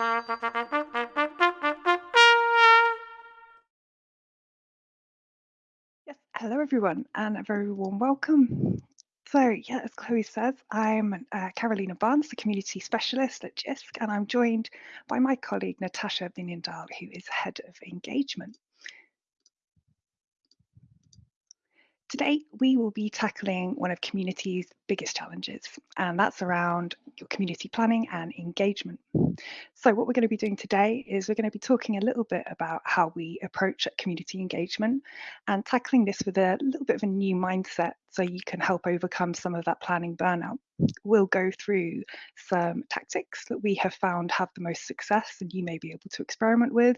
Yes, hello everyone, and a very warm welcome. So, yeah, as Chloe says, I'm uh, Carolina Barnes, the community specialist at JISC, and I'm joined by my colleague Natasha Veenendaal, who is head of engagement. Today, we will be tackling one of community's biggest challenges, and that's around your community planning and engagement. So what we're going to be doing today is we're going to be talking a little bit about how we approach community engagement and tackling this with a little bit of a new mindset so you can help overcome some of that planning burnout. We'll go through some tactics that we have found have the most success and you may be able to experiment with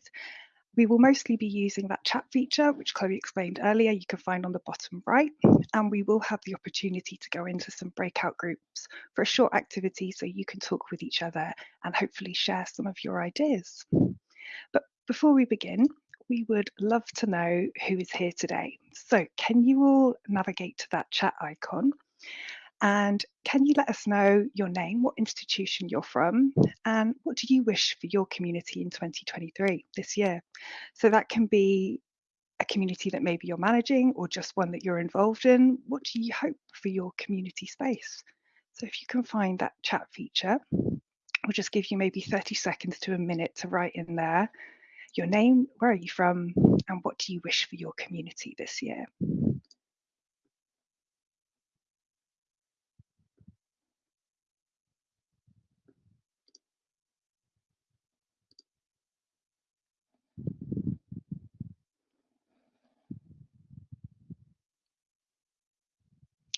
we will mostly be using that chat feature, which Chloe explained earlier, you can find on the bottom right, and we will have the opportunity to go into some breakout groups for a short activity so you can talk with each other and hopefully share some of your ideas. But before we begin, we would love to know who is here today. So can you all navigate to that chat icon and can you let us know your name, what institution you're from, and what do you wish for your community in 2023 this year? So that can be a community that maybe you're managing or just one that you're involved in. What do you hope for your community space? So if you can find that chat feature, we'll just give you maybe 30 seconds to a minute to write in there your name, where are you from, and what do you wish for your community this year?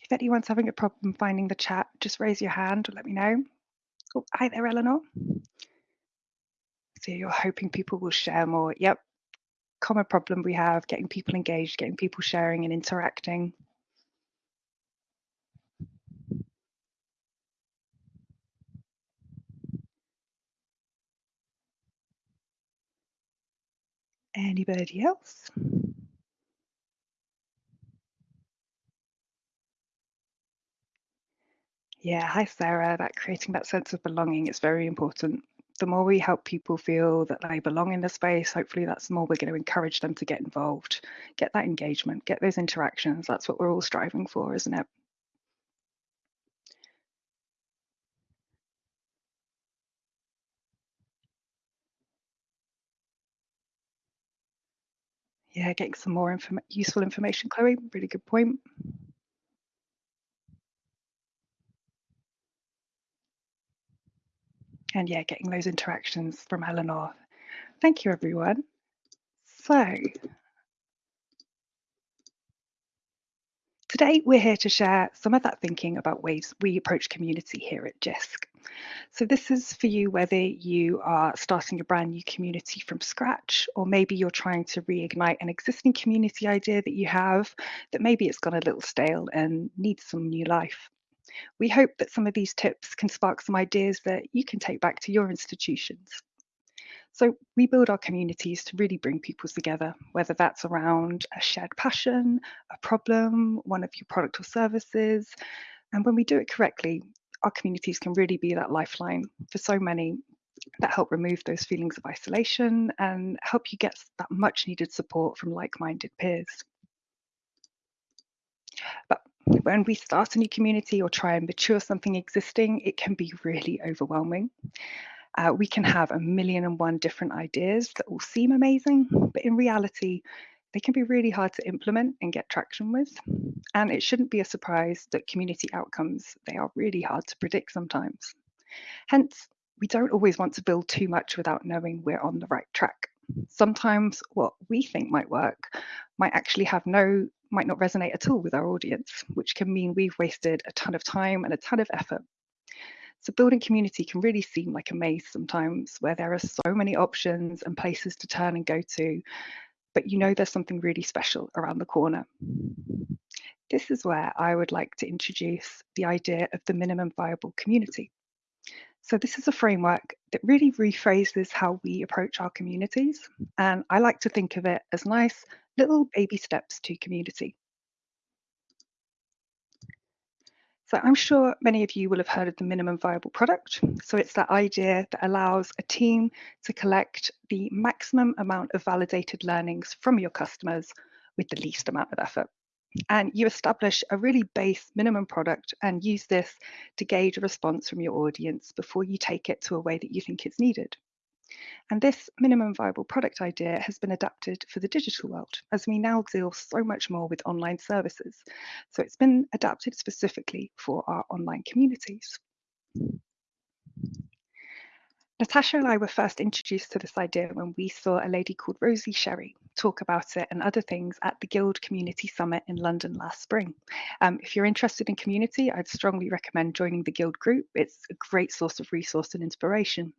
If anyone's having a problem finding the chat, just raise your hand or let me know. Oh, hi there, Eleanor. So you're hoping people will share more. Yep, common problem we have, getting people engaged, getting people sharing and interacting. Anybody else? Yeah, hi Sarah. That creating that sense of belonging is very important. The more we help people feel that they belong in the space, hopefully that's the more we're going to encourage them to get involved, get that engagement, get those interactions. That's what we're all striving for, isn't it? Yeah, getting some more inform useful information, Chloe. Really good point. And yeah, getting those interactions from Eleanor. Thank you, everyone. So today we're here to share some of that thinking about ways we approach community here at JISC. So this is for you whether you are starting a brand new community from scratch, or maybe you're trying to reignite an existing community idea that you have that maybe it's gone a little stale and needs some new life. We hope that some of these tips can spark some ideas that you can take back to your institutions. So we build our communities to really bring people together, whether that's around a shared passion, a problem, one of your product or services. And when we do it correctly, our communities can really be that lifeline for so many that help remove those feelings of isolation and help you get that much needed support from like-minded peers. But when we start a new community or try and mature something existing, it can be really overwhelming. Uh, we can have a million and one different ideas that all seem amazing, but in reality, they can be really hard to implement and get traction with. And it shouldn't be a surprise that community outcomes, they are really hard to predict sometimes. Hence, we don't always want to build too much without knowing we're on the right track. Sometimes what we think might work might actually have no, might not resonate at all with our audience, which can mean we've wasted a ton of time and a ton of effort so building community can really seem like a maze sometimes where there are so many options and places to turn and go to, but you know there's something really special around the corner. This is where I would like to introduce the idea of the minimum viable community. So this is a framework that really rephrases how we approach our communities. And I like to think of it as nice little baby steps to community. So I'm sure many of you will have heard of the minimum viable product. So it's that idea that allows a team to collect the maximum amount of validated learnings from your customers with the least amount of effort. And you establish a really base minimum product and use this to gauge a response from your audience before you take it to a way that you think it's needed. And this minimum viable product idea has been adapted for the digital world as we now deal so much more with online services. So it's been adapted specifically for our online communities. Natasha and I were first introduced to this idea when we saw a lady called Rosie Sherry talk about it and other things at the Guild Community Summit in London last spring. Um, if you're interested in community, I'd strongly recommend joining the Guild group. It's a great source of resource and inspiration.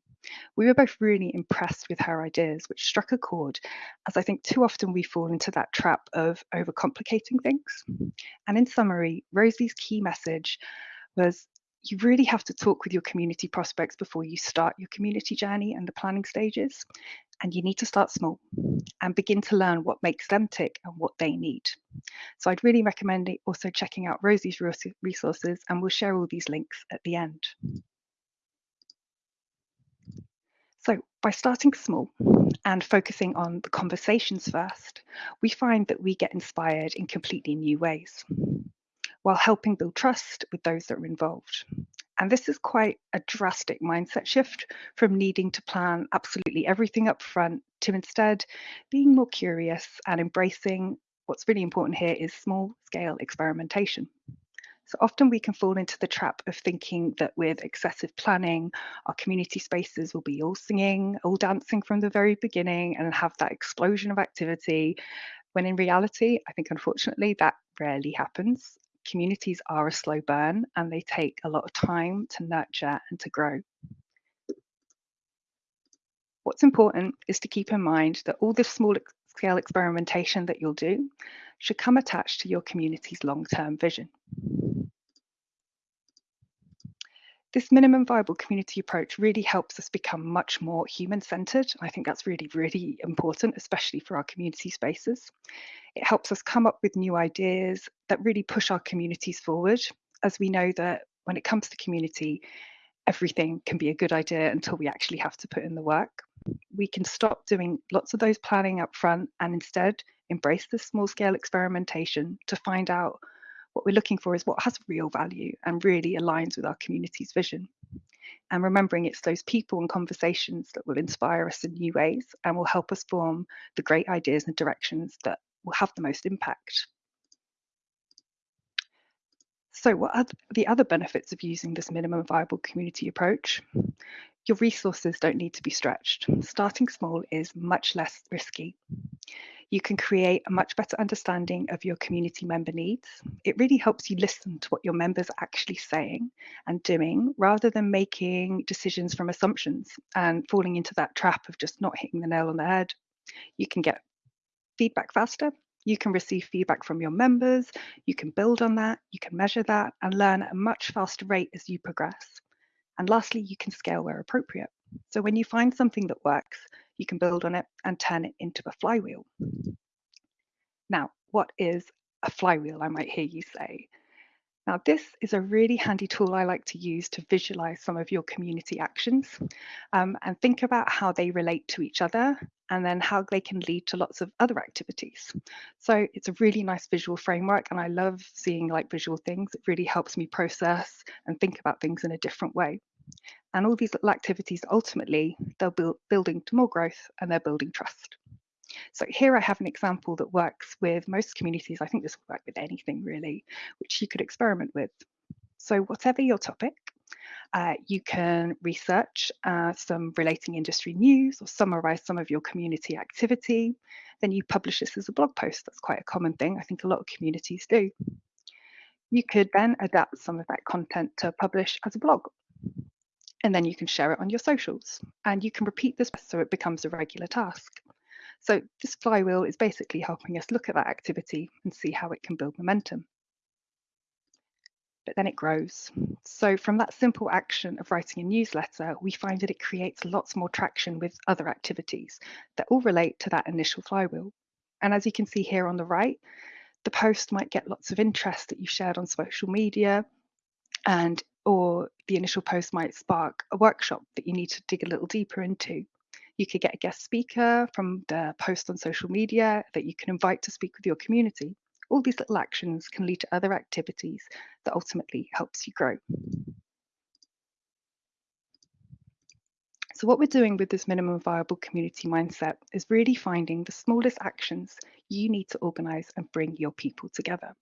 We were both really impressed with her ideas, which struck a chord, as I think too often we fall into that trap of overcomplicating things. And in summary, Rosie's key message was you really have to talk with your community prospects before you start your community journey and the planning stages. And you need to start small and begin to learn what makes them tick and what they need. So I'd really recommend also checking out Rosie's resources and we'll share all these links at the end. So by starting small and focusing on the conversations first, we find that we get inspired in completely new ways while helping build trust with those that are involved. And this is quite a drastic mindset shift from needing to plan absolutely everything up front to instead being more curious and embracing what's really important here is small scale experimentation. So often we can fall into the trap of thinking that with excessive planning, our community spaces will be all singing, all dancing from the very beginning and have that explosion of activity. When in reality, I think unfortunately that rarely happens. Communities are a slow burn and they take a lot of time to nurture and to grow. What's important is to keep in mind that all this small scale experimentation that you'll do should come attached to your community's long-term vision. This minimum viable community approach really helps us become much more human centered. I think that's really, really important, especially for our community spaces. It helps us come up with new ideas that really push our communities forward, as we know that when it comes to community, everything can be a good idea until we actually have to put in the work. We can stop doing lots of those planning up front and instead embrace the small scale experimentation to find out what we're looking for is what has real value and really aligns with our community's vision. And remembering it's those people and conversations that will inspire us in new ways and will help us form the great ideas and directions that will have the most impact. So what are the other benefits of using this minimum viable community approach? Your resources don't need to be stretched. Starting small is much less risky you can create a much better understanding of your community member needs. It really helps you listen to what your members are actually saying and doing rather than making decisions from assumptions and falling into that trap of just not hitting the nail on the head. You can get feedback faster. You can receive feedback from your members. You can build on that. You can measure that and learn at a much faster rate as you progress. And lastly, you can scale where appropriate. So when you find something that works, you can build on it and turn it into a flywheel. Now, what is a flywheel, I might hear you say? Now, this is a really handy tool I like to use to visualize some of your community actions um, and think about how they relate to each other and then how they can lead to lots of other activities. So it's a really nice visual framework and I love seeing like visual things. It really helps me process and think about things in a different way. And all these little activities, ultimately, they're build, building to more growth and they're building trust. So here I have an example that works with most communities. I think this will work with anything really, which you could experiment with. So whatever your topic, uh, you can research uh, some relating industry news or summarize some of your community activity. Then you publish this as a blog post. That's quite a common thing. I think a lot of communities do. You could then adapt some of that content to publish as a blog and then you can share it on your socials and you can repeat this so it becomes a regular task. So this flywheel is basically helping us look at that activity and see how it can build momentum. But then it grows. So from that simple action of writing a newsletter, we find that it creates lots more traction with other activities that all relate to that initial flywheel. And as you can see here on the right, the post might get lots of interest that you shared on social media, and or the initial post might spark a workshop that you need to dig a little deeper into. You could get a guest speaker from the post on social media that you can invite to speak with your community. All these little actions can lead to other activities that ultimately helps you grow. So what we're doing with this minimum viable community mindset is really finding the smallest actions you need to organise and bring your people together.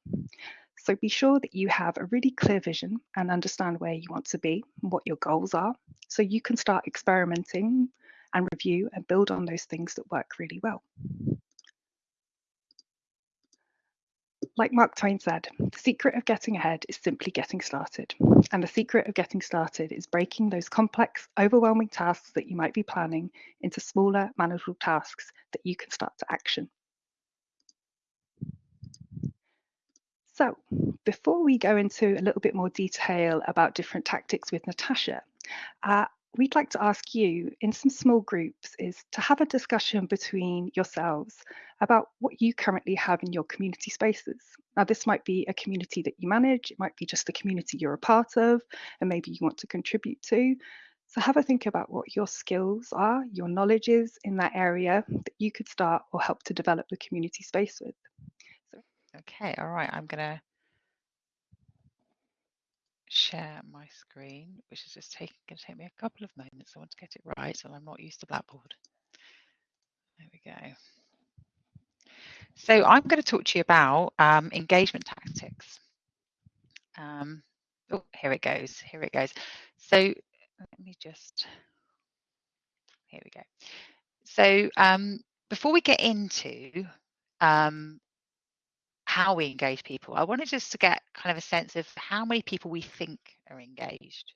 So be sure that you have a really clear vision and understand where you want to be what your goals are so you can start experimenting and review and build on those things that work really well. Like Mark Twain said, the secret of getting ahead is simply getting started. And the secret of getting started is breaking those complex, overwhelming tasks that you might be planning into smaller, manageable tasks that you can start to action. So before we go into a little bit more detail about different tactics with Natasha, uh, we'd like to ask you in some small groups is to have a discussion between yourselves about what you currently have in your community spaces. Now, this might be a community that you manage, it might be just a community you're a part of, and maybe you want to contribute to. So have a think about what your skills are, your knowledge is in that area that you could start or help to develop the community space with. Okay, all right, I'm gonna share my screen, which is just taking going to take me a couple of moments. I want to get it right, so I'm not used to Blackboard. There we go. So I'm going to talk to you about um, engagement tactics. Um, oh, here it goes. Here it goes. So let me just. Here we go. So um, before we get into um, how we engage people. I wanted just to get kind of a sense of how many people we think are engaged.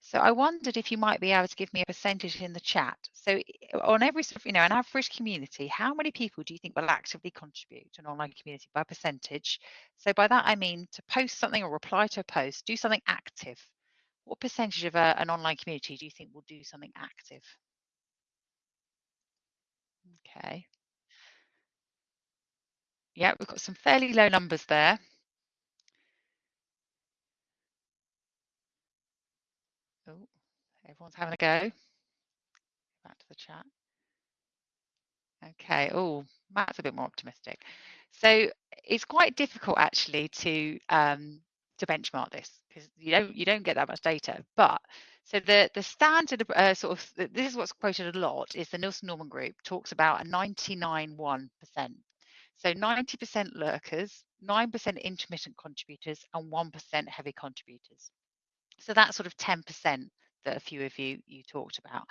So I wondered if you might be able to give me a percentage in the chat. So eh, on every, sort of you know, an average community, how many people do you think will actively contribute to an online community by percentage? So by that I mean to post something or reply to a post, do something active. What percentage of a, an online community do you think will do something active? Okay. Yeah, we've got some fairly low numbers there. Oh, everyone's having a go. Back to the chat. Okay. Oh, Matt's a bit more optimistic. So it's quite difficult actually to um, to benchmark this because you don't you don't get that much data. But so the the standard uh, sort of this is what's quoted a lot is the Nielsen Norman Group talks about a 99.1 percent so 90% lurkers, 9% intermittent contributors, and 1% heavy contributors. So that's sort of 10% that a few of you you talked about.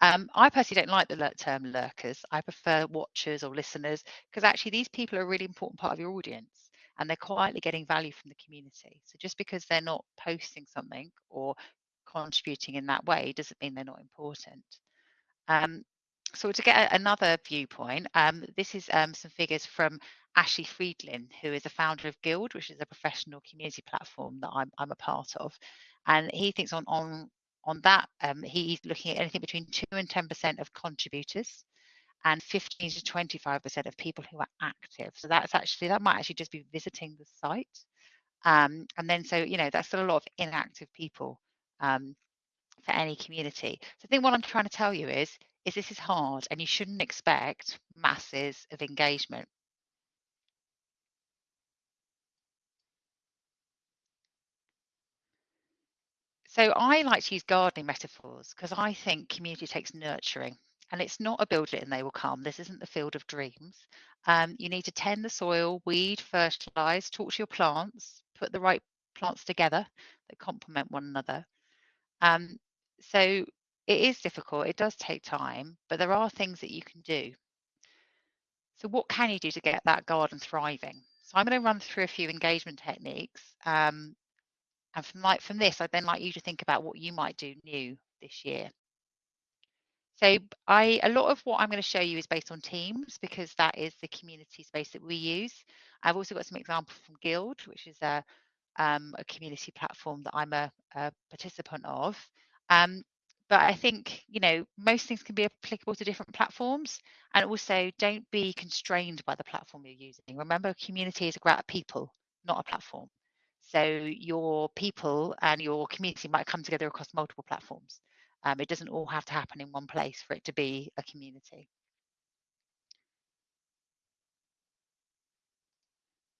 Um, I personally don't like the term lurkers. I prefer watchers or listeners because actually these people are a really important part of your audience and they're quietly getting value from the community. So just because they're not posting something or contributing in that way doesn't mean they're not important. Um, so to get another viewpoint, um, this is um, some figures from Ashley Friedlein, who is a founder of Guild, which is a professional community platform that I'm, I'm a part of. And he thinks on on on that, um, he's looking at anything between 2 and 10% of contributors and 15 to 25% of people who are active. So that's actually, that might actually just be visiting the site. Um, and then, so, you know, that's still a lot of inactive people um, for any community. So I think what I'm trying to tell you is is this is hard and you shouldn't expect masses of engagement. So I like to use gardening metaphors because I think community takes nurturing and it's not a build it and they will come. This isn't the field of dreams. Um, you need to tend the soil, weed, fertilize, talk to your plants, put the right plants together that complement one another. Um, so it is difficult, it does take time, but there are things that you can do. So what can you do to get that garden thriving? So I'm going to run through a few engagement techniques. Um, and from like from this, I'd then like you to think about what you might do new this year. So I a lot of what I'm going to show you is based on Teams because that is the community space that we use. I've also got some examples from Guild, which is a, um, a community platform that I'm a, a participant of. Um, but I think, you know, most things can be applicable to different platforms. And also don't be constrained by the platform you're using. Remember, community is a group of people, not a platform. So your people and your community might come together across multiple platforms. Um, it doesn't all have to happen in one place for it to be a community.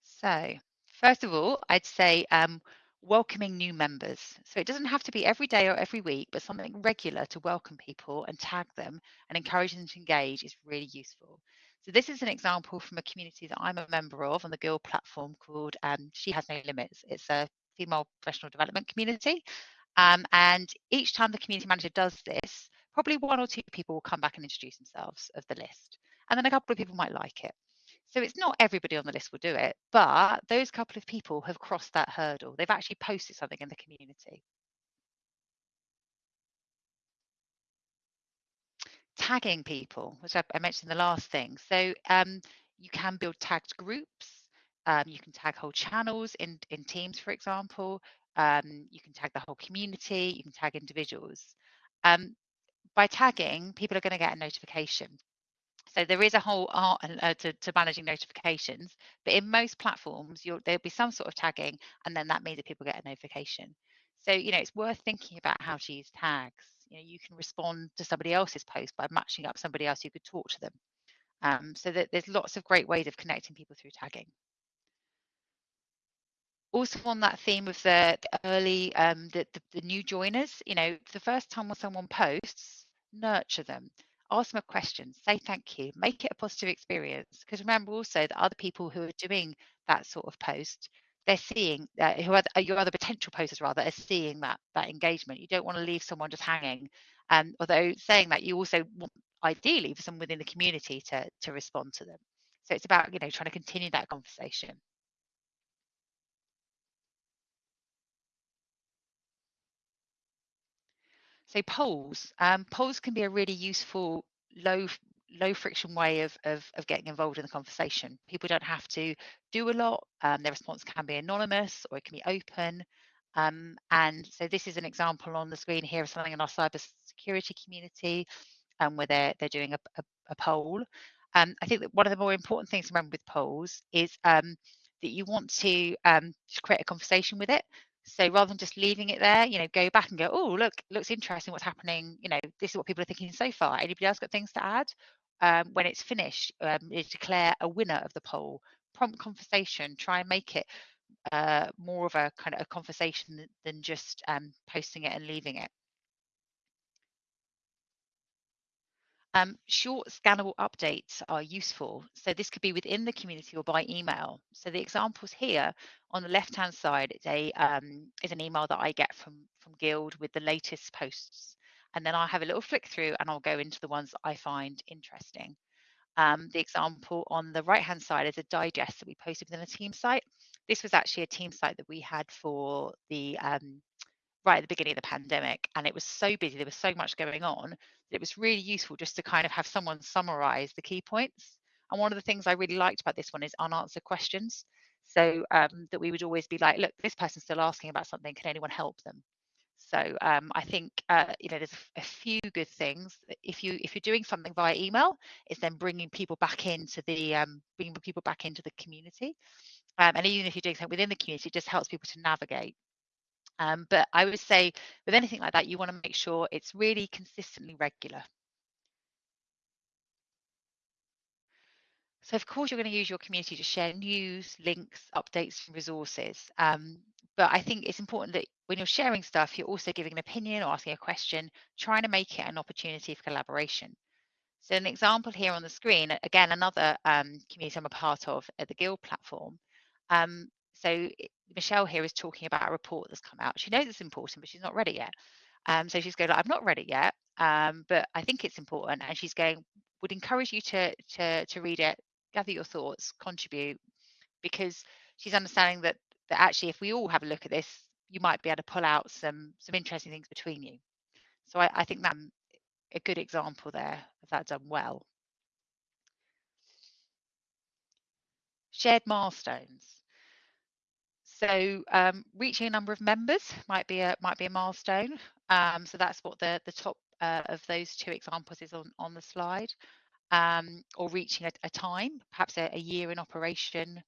So first of all, I'd say um, welcoming new members. So it doesn't have to be every day or every week, but something regular to welcome people and tag them and encourage them to engage is really useful. So this is an example from a community that I'm a member of on the Guild platform called um, She Has No Limits. It's a female professional development community. Um, and each time the community manager does this, probably one or two people will come back and introduce themselves of the list. And then a couple of people might like it. So it's not everybody on the list will do it, but those couple of people have crossed that hurdle. They've actually posted something in the community. Tagging people, which I, I mentioned the last thing. So um, you can build tagged groups. Um, you can tag whole channels in, in teams, for example. Um, you can tag the whole community. You can tag individuals. Um, by tagging, people are going to get a notification. So there is a whole art uh, to, to, managing notifications, but in most platforms, there'll be some sort of tagging, and then that means that people get a notification. So you know, it's worth thinking about how to use tags. You know, you can respond to somebody else's post by matching up somebody else who could talk to them. Um, so that there's lots of great ways of connecting people through tagging. Also on that theme of the, the early, um, the, the, the new joiners, you know, the first time when someone posts, nurture them ask them a question, say thank you, make it a positive experience. Because remember also that other people who are doing that sort of post, they're seeing uh, who are your other potential posters rather are seeing that that engagement. You don't want to leave someone just hanging. Um, although saying that, you also want ideally for someone within the community to to respond to them. So it's about you know trying to continue that conversation. So polls, um, polls can be a really useful low low friction way of, of, of getting involved in the conversation. People don't have to do a lot. Um, their response can be anonymous or it can be open. Um, and so this is an example on the screen here of something in our cyber security community um, where they're, they're doing a, a, a poll. Um, I think that one of the more important things to remember with polls is um, that you want to um, create a conversation with it. So rather than just leaving it there, you know, go back and go, oh, look, looks interesting what's happening. You know, this is what people are thinking so far. Anybody else got things to add? Um, when it's finished, um, declare a winner of the poll. Prompt conversation. Try and make it uh, more of a kind of a conversation than just um, posting it and leaving it. Um, short scannable updates are useful. So this could be within the community or by email. So the examples here on the left-hand side is a um, is an email that I get from from Guild with the latest posts, and then I'll have a little flick through and I'll go into the ones I find interesting. Um, the example on the right-hand side is a digest that we posted within a team site. This was actually a team site that we had for the um, right at the beginning of the pandemic and it was so busy there was so much going on it was really useful just to kind of have someone summarize the key points. And one of the things i really liked about this one is unanswered questions. So um, that we would always be like look this person's still asking about something. Can anyone help them? So um, i think uh, you know there's a few good things. If you if you're doing something via email it's then bringing people back into the um, bringing people back into the community. Um, and even if you're doing something within the community it just helps people to navigate um, but I would say with anything like that, you want to make sure it's really consistently regular. So of course, you're going to use your community to share news, links, updates, and resources. Um, but I think it's important that when you're sharing stuff, you're also giving an opinion or asking a question, trying to make it an opportunity for collaboration. So an example here on the screen, again, another um, community I'm a part of at the Guild platform. Um, so Michelle here is talking about a report that's come out. She knows it's important, but she's not ready yet. Um, so she's going, I'm not ready yet, um, but I think it's important. And she's going, would encourage you to, to, to read it, gather your thoughts, contribute, because she's understanding that, that actually if we all have a look at this, you might be able to pull out some, some interesting things between you. So I, I think that's a good example there of that done well. Shared milestones. So um, reaching a number of members might be a might be a milestone. Um, so that's what the the top uh, of those two examples is on on the slide. Um, or reaching a, a time, perhaps a, a, year in operation,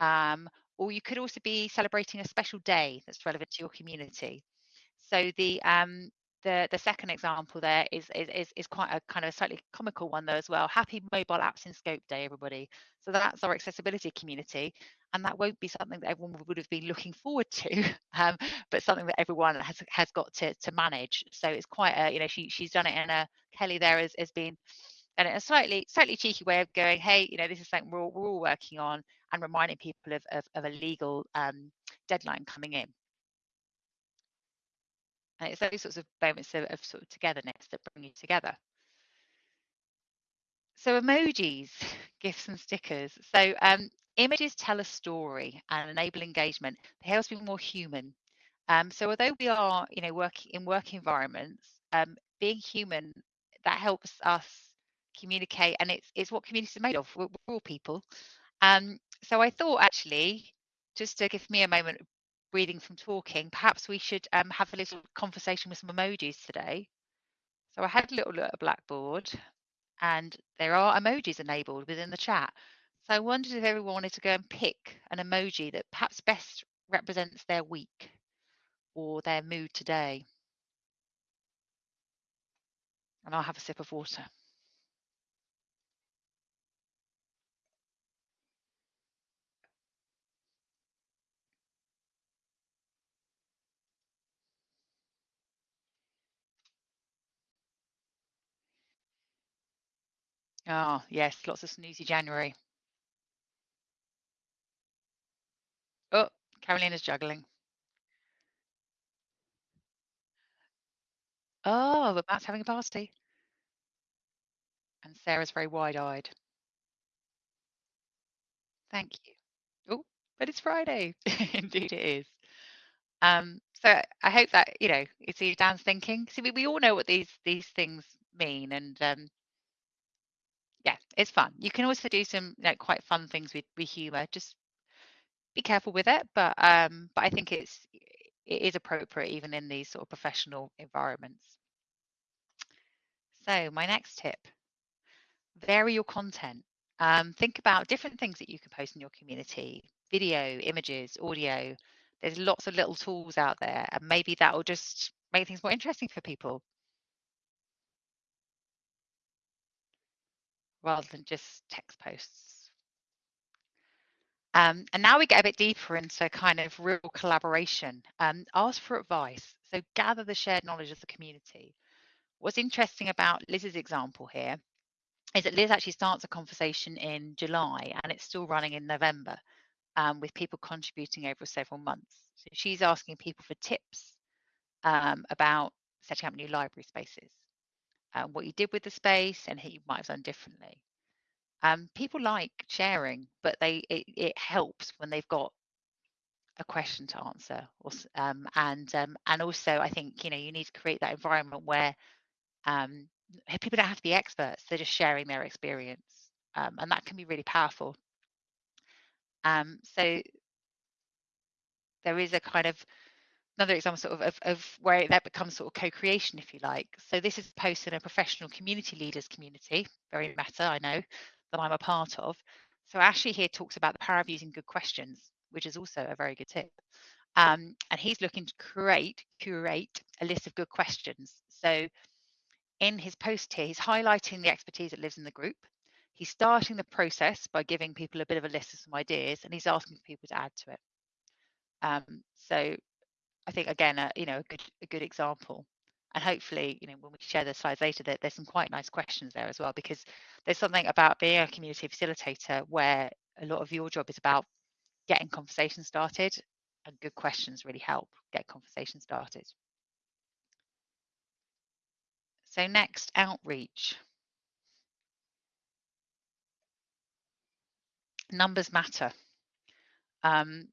um, or you could also be celebrating a special day that's relevant to your community. So the um, the the second example there is, is is quite a kind of slightly comical one though as well. Happy Mobile Apps in Scope Day, everybody. So that's our accessibility community, and that won't be something that everyone would have been looking forward to, um, but something that everyone has has got to to manage. So it's quite a you know she she's done it in a Kelly there has, has been and a slightly slightly cheeky way of going, hey, you know, this is something we're all, we're all working on, and reminding people of of, of a legal um, deadline coming in. And it's those sorts of moments of, of sort of togetherness that bring you together. So emojis, gifs and stickers. So um, images tell a story and enable engagement. They help us be more human. Um, so although we are, you know, working in work environments, um, being human, that helps us communicate and it's, it's what communities are made of. We're, we're all people. Um, so I thought actually, just to give me a moment breathing from talking, perhaps we should um, have a little conversation with some emojis today. So I had a little look at Blackboard and there are emojis enabled within the chat. So I wondered if everyone wanted to go and pick an emoji that perhaps best represents their week or their mood today. And I'll have a sip of water. Oh, yes, lots of snoozy January. Oh, Carolina's juggling. Oh, but Matt's having a party. And Sarah's very wide-eyed. Thank you. Oh, but it's Friday. Indeed it is. Um, so I hope that, you know, you see Dan's thinking. See, we, we all know what these these things mean and um, it's fun. You can also do some like quite fun things with, with humor. Just be careful with it, but um, but I think it's it is appropriate even in these sort of professional environments. So my next tip, vary your content. Um, think about different things that you can post in your community, video, images, audio. There's lots of little tools out there and maybe that will just make things more interesting for people. Rather than just text posts. Um, and now we get a bit deeper into kind of real collaboration. Um, ask for advice. So gather the shared knowledge of the community. What's interesting about Liz's example here is that Liz actually starts a conversation in July and it's still running in November um, with people contributing over several months. So she's asking people for tips um, about setting up new library spaces um, what you did with the space and how you might have done differently. Um, people like sharing, but they it, it, helps when they've got a question to answer. Or, um, and um, and also, I think you know you need to create that environment where um, people don't have to be experts; they're just sharing their experience, um, and that can be really powerful. so there is a kind of another example sort of, of, of, where that becomes sort of co-creation, if you like. So this is posted in a professional community leaders community, very meta, I know, that I'm a part of. So Ashley here talks about the power of using good questions, which is also a very good tip. Um, and he's looking to create, curate a list of good questions. So in his post here, he's highlighting the expertise that lives in the group. He's starting the process by giving people a bit of a list of some ideas, and he's asking people to add to it. Um, so I think again, a, you know, a good a good example. And hopefully, you know, when we share the slides later, that there's some quite nice questions there as well, because there's something about being a community facilitator where a lot of your job is about getting conversation started, and good questions really help get conversation started. So next, outreach. Numbers matter. Um,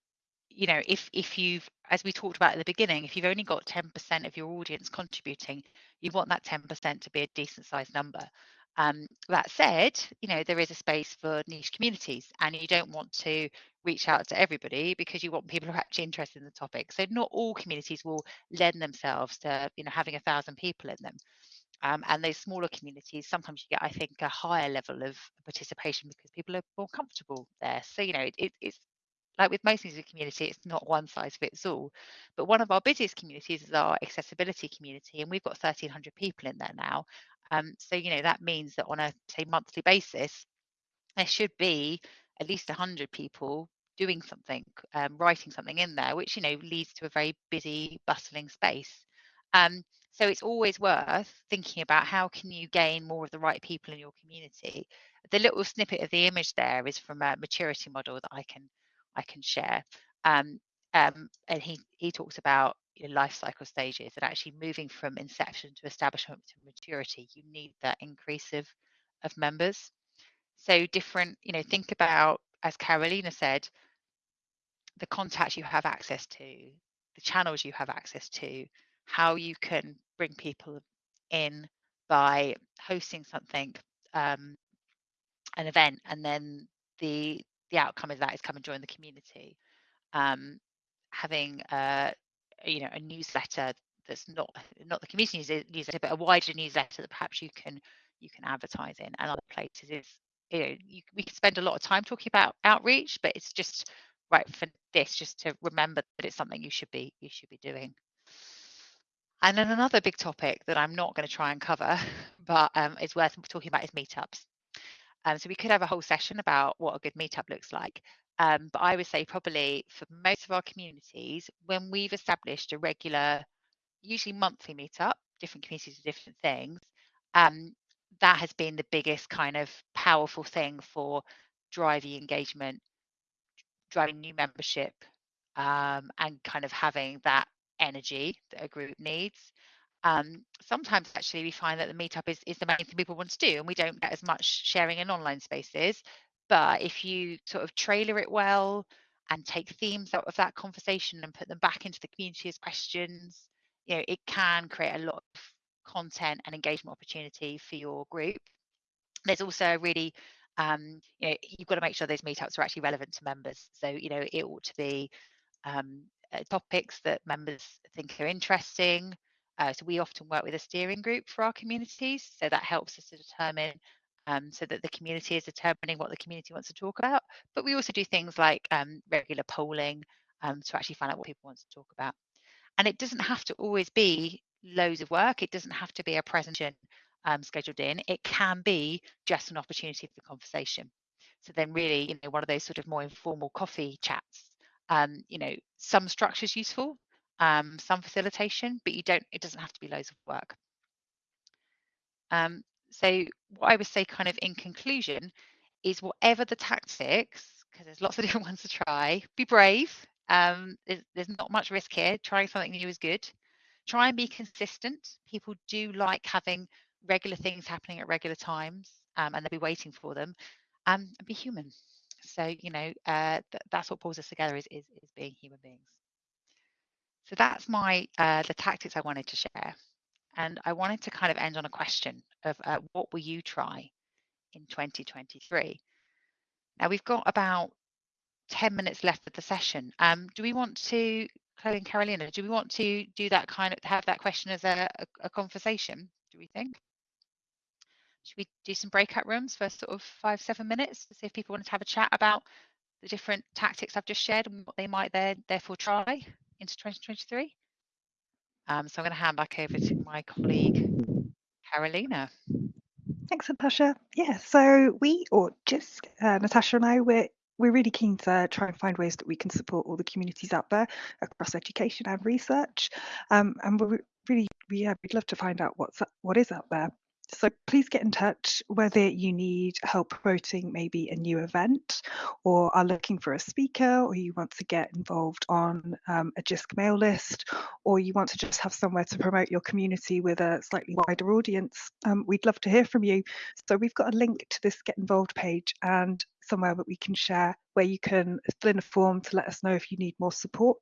you know, if if you've, as we talked about at the beginning, if you've only got 10% of your audience contributing, you want that 10% to be a decent sized number. Um, that said, you know, there is a space for niche communities and you don't want to reach out to everybody because you want people who are actually interested in the topic. So not all communities will lend themselves to, you know, having a thousand people in them. Um, and those smaller communities, sometimes you get, I think, a higher level of participation because people are more comfortable there. So, you know, it, it's like with most things in the community, it's not one size fits all. But one of our busiest communities is our accessibility community, and we've got 1,300 people in there now. Um, so, you know, that means that on a, say, monthly basis, there should be at least 100 people doing something, um, writing something in there, which, you know, leads to a very busy, bustling space. Um, so it's always worth thinking about how can you gain more of the right people in your community. The little snippet of the image there is from a maturity model that I can I can share. Um, um, and he he talks about you know, life cycle stages and actually moving from inception to establishment to maturity. You need that increase of of members. So different, you know, think about as Carolina said, the contacts you have access to, the channels you have access to, how you can bring people in by hosting something, um, an event, and then the the outcome of that is come and join the community. Um, having a you know a newsletter that's not not the community newsletter, but a wider newsletter that perhaps you can you can advertise in, and other places is you know you, we can spend a lot of time talking about outreach, but it's just right for this just to remember that it's something you should be you should be doing. And then another big topic that I'm not going to try and cover, but um, is worth talking about is meetups. Um, so we could have a whole session about what a good meetup looks like. Um, but I would say probably for most of our communities, when we've established a regular, usually monthly meetup, different communities do different things, um, that has been the biggest kind of powerful thing for driving engagement, driving new membership, um, and kind of having that energy that a group needs. Um, sometimes actually we find that the meetup is, is the main thing people want to do and we don't get as much sharing in online spaces. But if you sort of trailer it well and take themes out of that conversation and put them back into the community as questions, you know, it can create a lot of content and engagement opportunity for your group. There's also really um, you know, you've got to make sure those meetups are actually relevant to members. So, you know, it ought to be um, uh, topics that members think are interesting. Uh, so we often work with a steering group for our communities. So that helps us to determine um, so that the community is determining what the community wants to talk about. But we also do things like um, regular polling um, to actually find out what people want to talk about. And it doesn't have to always be loads of work. It doesn't have to be a presentation um, scheduled in. It can be just an opportunity for conversation. So then really, you know, one of those sort of more informal coffee chats um, you know, some structure is useful, um, some facilitation, but you don't, it doesn't have to be loads of work. Um, so what I would say kind of in conclusion is whatever the tactics, because there's lots of different ones to try, be brave. Um, there's, there's not much risk here. Trying something new is good. Try and be consistent. People do like having regular things happening at regular times um, and they'll be waiting for them. Um, and be human. So, you know, uh, th that's what pulls us together is, is, is being human beings. So that's my, uh, the tactics I wanted to share. And I wanted to kind of end on a question of uh, what will you try in 2023? Now we've got about 10 minutes left of the session. Um, do we want to, Chloe and Carolina, do we want to do that kind of, have that question as a, a, a conversation, do we think? Should we do some breakout rooms for sort of five, seven minutes to see if people want to have a chat about the different tactics I've just shared and what they might then therefore try into 2023? Um, so I'm going to hand back over to my colleague, Carolina. Thanks, Natasha. Yeah, so we, or just uh, Natasha and I, we're we're really keen to try and find ways that we can support all the communities out there across education and research. Um, and we're really, yeah, we'd love to find out what's what is out there. So please get in touch whether you need help promoting maybe a new event or are looking for a speaker or you want to get involved on um, a JISC mail list or you want to just have somewhere to promote your community with a slightly wider audience. Um, we'd love to hear from you. So we've got a link to this get involved page and somewhere that we can share where you can fill in a form to let us know if you need more support.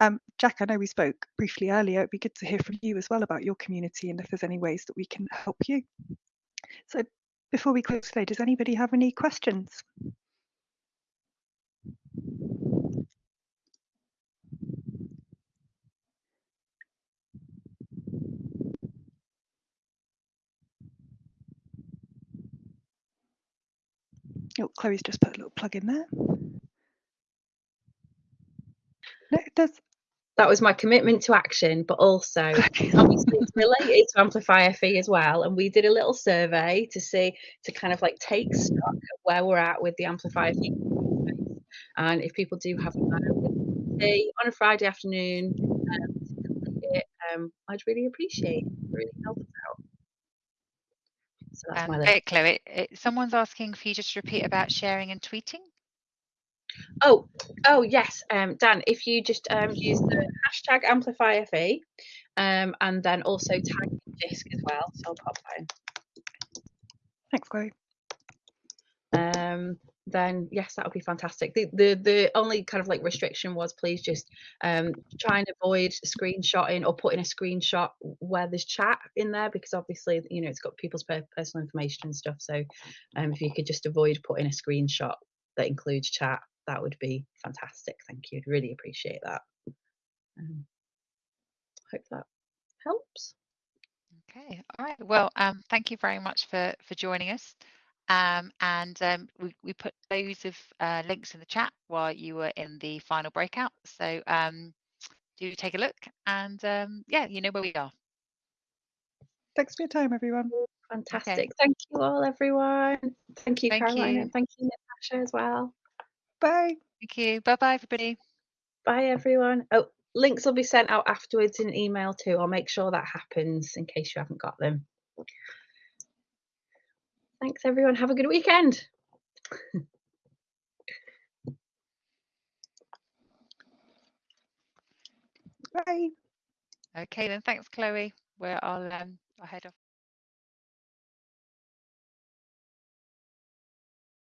Um, Jack, I know we spoke briefly earlier. It'd be good to hear from you as well about your community and if there's any ways that we can help you. So before we close today, does anybody have any questions? Oh, Chloe's just put a little plug in there. It does. That was my commitment to action, but also obviously it's related to Amplify FE as well. And we did a little survey to see to kind of like take stock of where we're at with the Amplify FE. And if people do have a on a Friday afternoon, um, it, um, I'd really appreciate. It. Really help us out. So that's um, my list. Chloe, it, someone's asking for you just to repeat about sharing and tweeting. Oh, oh yes, um, Dan. If you just um, use the hashtag AmplifyFE, um, and then also tag Jisc as well, so I'll pop that in. Thanks, Chloe. Um, then yes, that would be fantastic. The, the the only kind of like restriction was please just um, try and avoid screenshotting or putting a screenshot where there's chat in there because obviously you know it's got people's personal information and stuff. So um, if you could just avoid putting a screenshot that includes chat, that would be fantastic. Thank you. I'd really appreciate that. Um, hope that helps. Okay. All right. Well, um, thank you very much for for joining us. Um, and um, we, we put loads of uh, links in the chat while you were in the final breakout. So um, do take a look and um, yeah, you know where we are. Thanks for your time, everyone. Fantastic. Okay. Thank you all, everyone. Thank you, Thank Caroline, you. and thank you, Natasha, as well. Bye. Thank you. Bye bye, everybody. Bye, everyone. Oh, links will be sent out afterwards in email too. I'll make sure that happens in case you haven't got them. Thanks, everyone. Have a good weekend. Bye. Okay, then. Thanks, Chloe. We're all um, ahead of.